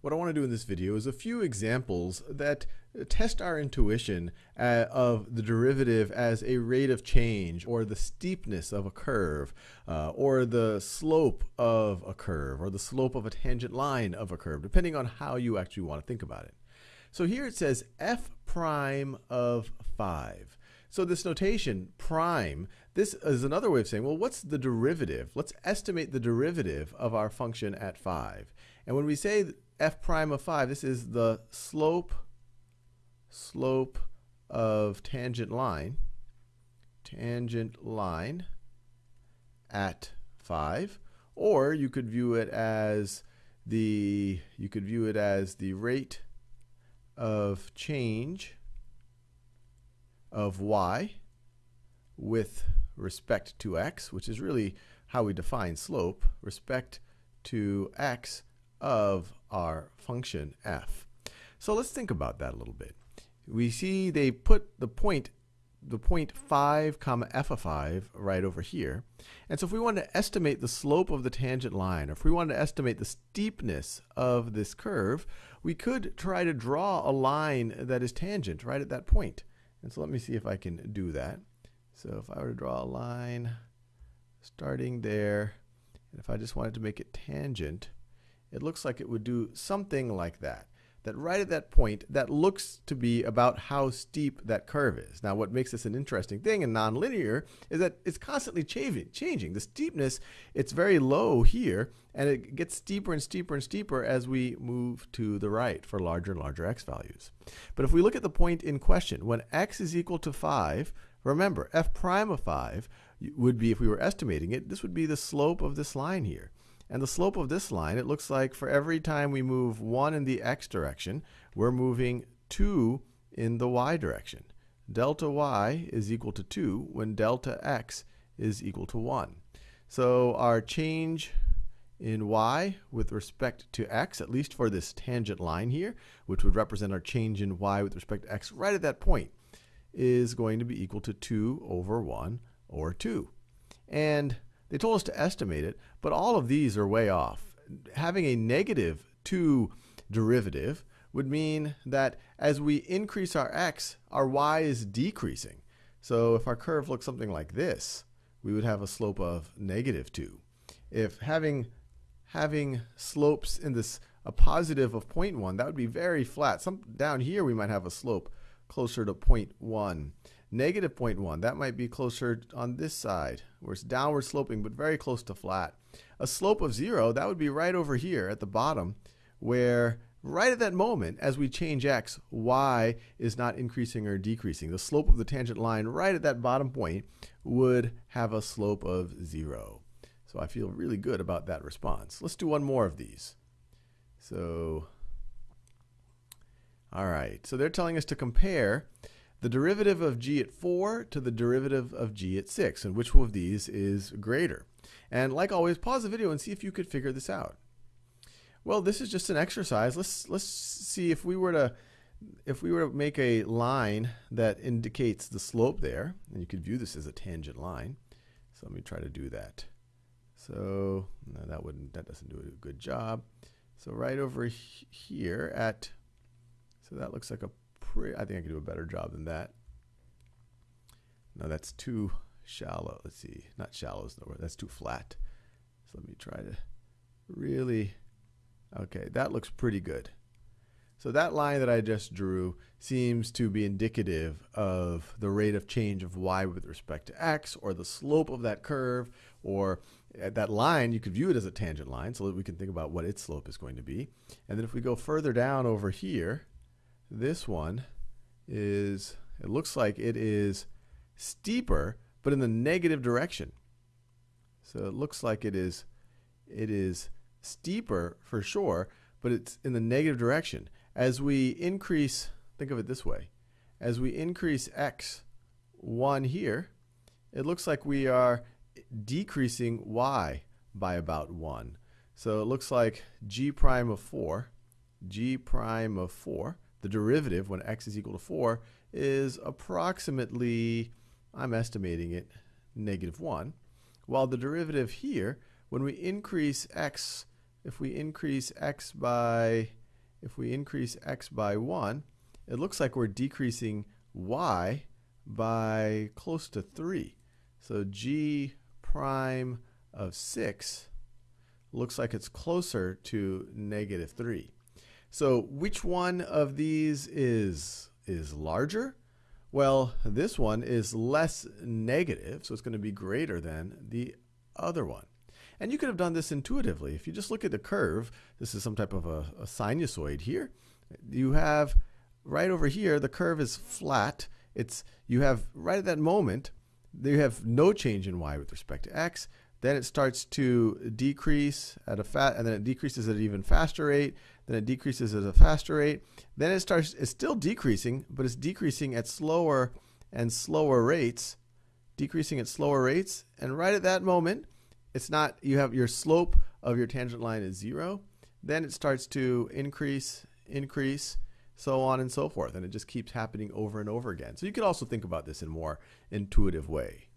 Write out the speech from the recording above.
what I want to do in this video is a few examples that test our intuition uh, of the derivative as a rate of change or the steepness of a curve uh, or the slope of a curve or the slope of a tangent line of a curve, depending on how you actually want to think about it. So here it says f prime of 5. So this notation, prime, this is another way of saying, well, what's the derivative? Let's estimate the derivative of our function at 5. And when we say f prime of 5, this is the slope, slope of tangent line, tangent line at 5. Or you could view it as the, you could view it as the rate of change of y with respect to x, which is really how we define slope, respect to x of our function f. So let's think about that a little bit. We see they put the point the point 5 comma f of 5 right over here. And so if we want to estimate the slope of the tangent line, or if we want to estimate the steepness of this curve, we could try to draw a line that is tangent right at that point. And so let me see if I can do that. So if I were to draw a line starting there, and if I just wanted to make it tangent, it looks like it would do something like that. That right at that point, that looks to be about how steep that curve is. Now, what makes this an interesting thing in nonlinear is that it's constantly changing. The steepness, it's very low here, and it gets steeper and steeper and steeper as we move to the right for larger and larger x values. But if we look at the point in question, when x is equal to 5, remember, f prime of 5 would be, if we were estimating it, this would be the slope of this line here. And the slope of this line, it looks like for every time we move 1 in the x direction, we're moving 2 in the y direction. Delta y is equal to 2 when delta x is equal to 1. So our change in y with respect to x, at least for this tangent line here, which would represent our change in y with respect to x right at that point, is going to be equal to 2 over 1 or 2. And they told us to estimate it, but all of these are way off. Having a negative 2 derivative would mean that as we increase our x, our y is decreasing. So if our curve looks something like this, we would have a slope of negative 2. If having, having slopes in this a positive of 0.1, that would be very flat. Some, down here we might have a slope closer to 0.1 negative 0.1. That might be closer on this side, where it's downward sloping, but very close to flat. A slope of 0, that would be right over here at the bottom, where right at that moment, as we change x, y is not increasing or decreasing. The slope of the tangent line right at that bottom point would have a slope of 0. So I feel really good about that response. Let's do one more of these. So, all right. So they're telling us to compare the derivative of g at 4 to the derivative of g at 6, and which one of these is greater. And like always, pause the video and see if you could figure this out. Well, this is just an exercise. Let's let's see if we were to if we were to make a line that indicates the slope there, and you could view this as a tangent line. So let me try to do that. So no, that wouldn't that doesn't do a good job. So right over here at so that looks like a pretty, I think I can do a better job than that. No, that's too shallow. Let's see, not shallow is nowhere. That's too flat. So let me try to really, okay, that looks pretty good. So that line that I just drew seems to be indicative of the rate of change of y with respect to x, or the slope of that curve, or uh, that line, you could view it as a tangent line so that we can think about what its slope is going to be. And then if we go further down over here, this one is, it looks like it is steeper, but in the negative direction. So it looks like it is, it is steeper for sure, but it's in the negative direction. As we increase, think of it this way, as we increase x 1 here, it looks like we are decreasing y by about 1. So it looks like g prime of 4, g prime of 4 the derivative when x is equal to 4 is approximately, I'm estimating it, negative 1. While the derivative here, when we increase x, if we increase x by if we increase x by 1, it looks like we're decreasing y by close to 3. So g prime of 6 looks like it's closer to negative 3. So which one of these is, is larger? Well, this one is less negative, so it's going to be greater than the other one. And you could have done this intuitively. If you just look at the curve, this is some type of a, a sinusoid here. You have right over here, the curve is flat. It's you have right at that moment, you have no change in y with respect to x. Then it starts to decrease at a fat, and then it decreases at an even faster rate. Then it decreases at a faster rate. Then it starts, it's still decreasing, but it's decreasing at slower and slower rates, decreasing at slower rates. And right at that moment, it's not, you have your slope of your tangent line is zero. Then it starts to increase, increase, so on and so forth. And it just keeps happening over and over again. So you could also think about this in a more intuitive way.